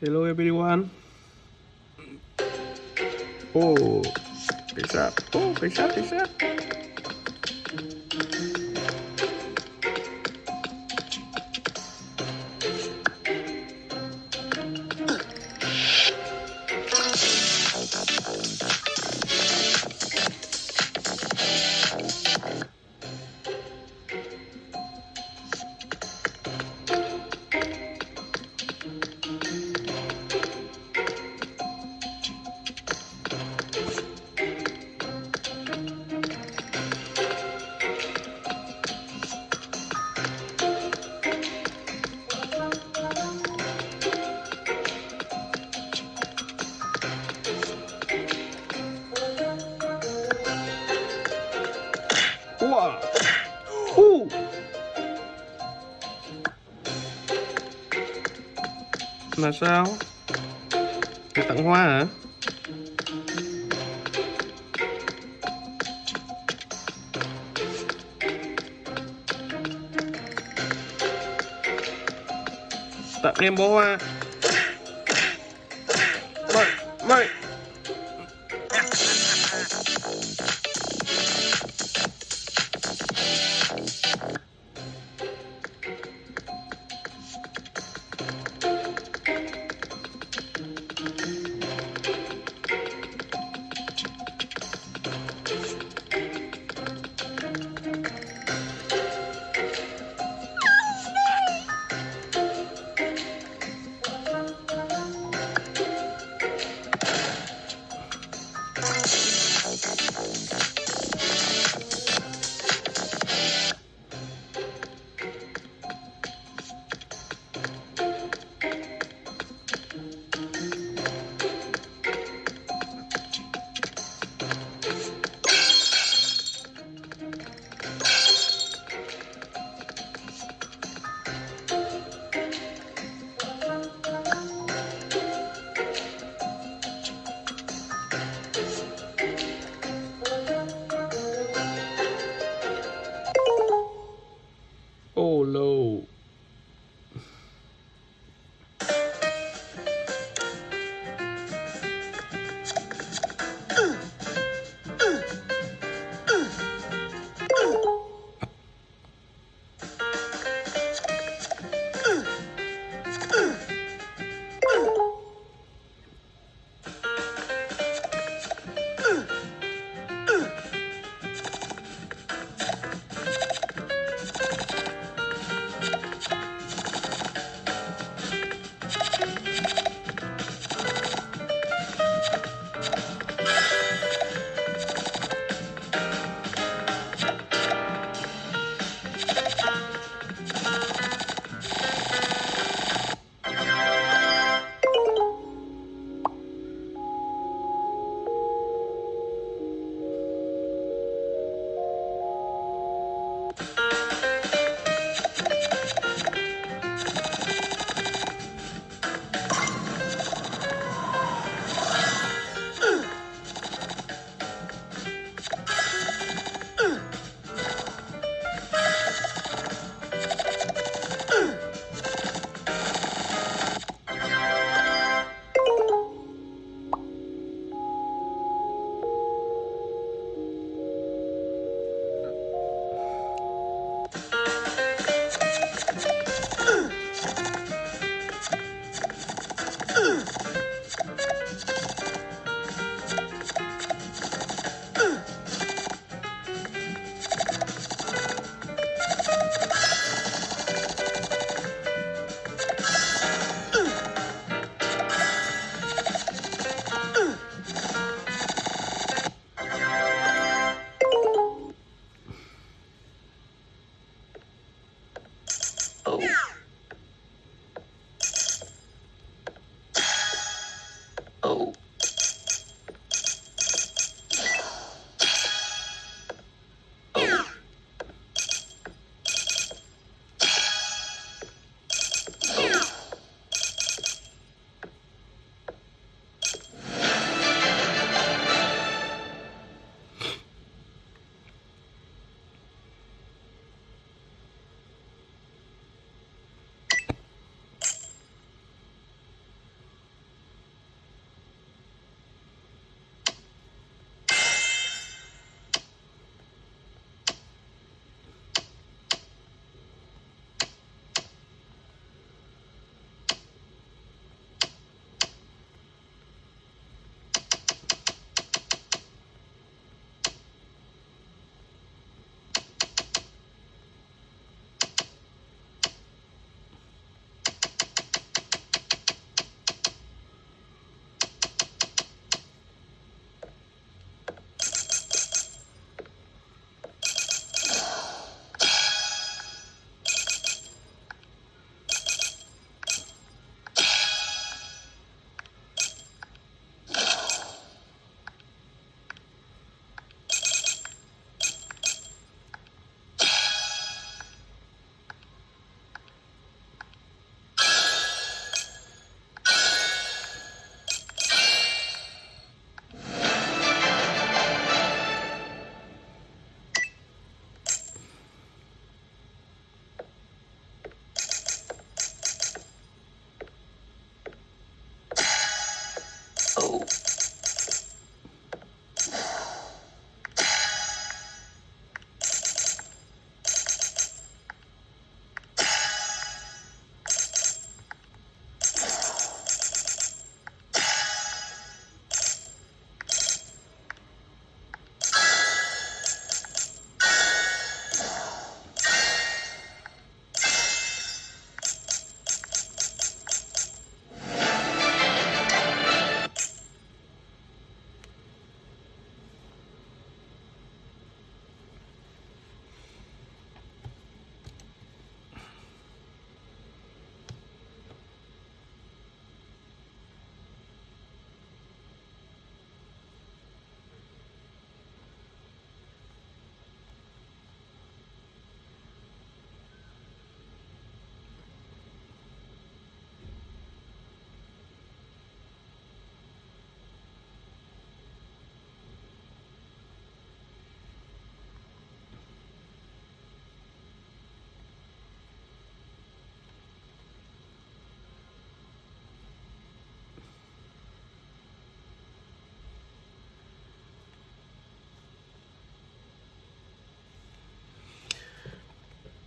hello everyone. Oh face up. Oh face up face up. Là sao? Để tặng hoa hả? Tặng em bó hoa.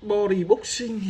Body boxing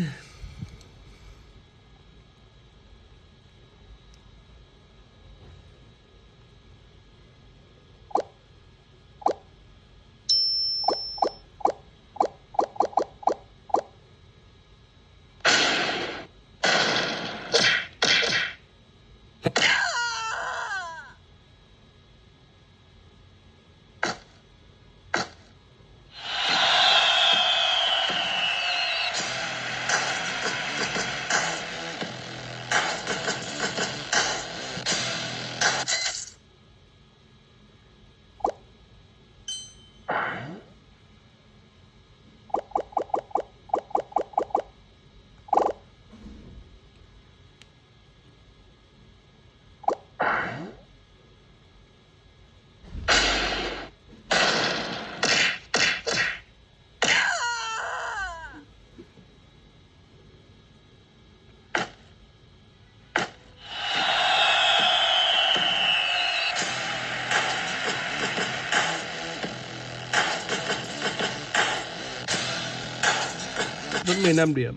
vẫn 15 điểm.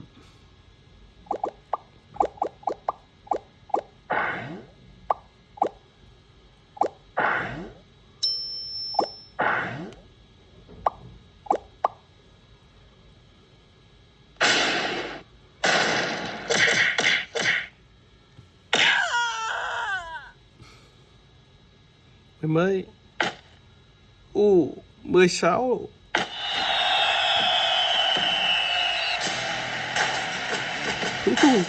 Mới u 16 Itu.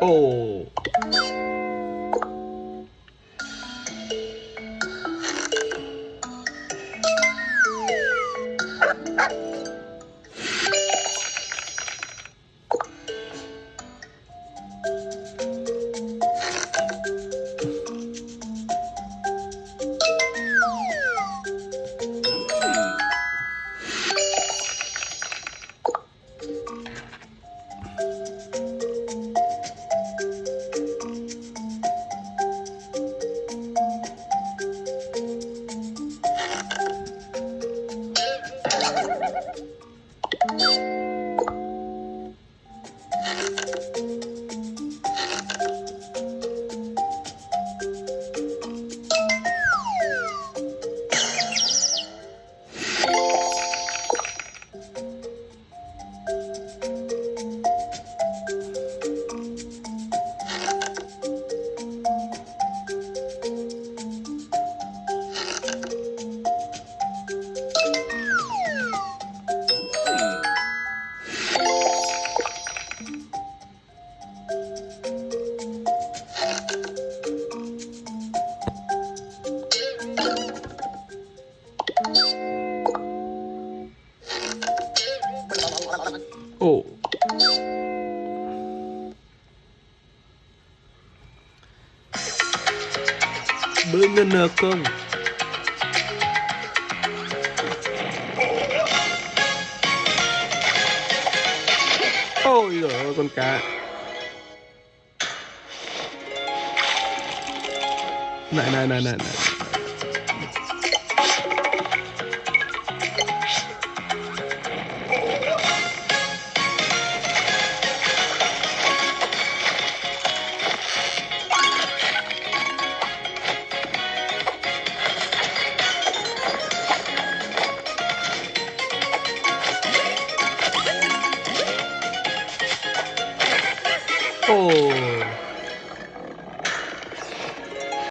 오. Banana không? Ôi giời ơi con cá Này này này này này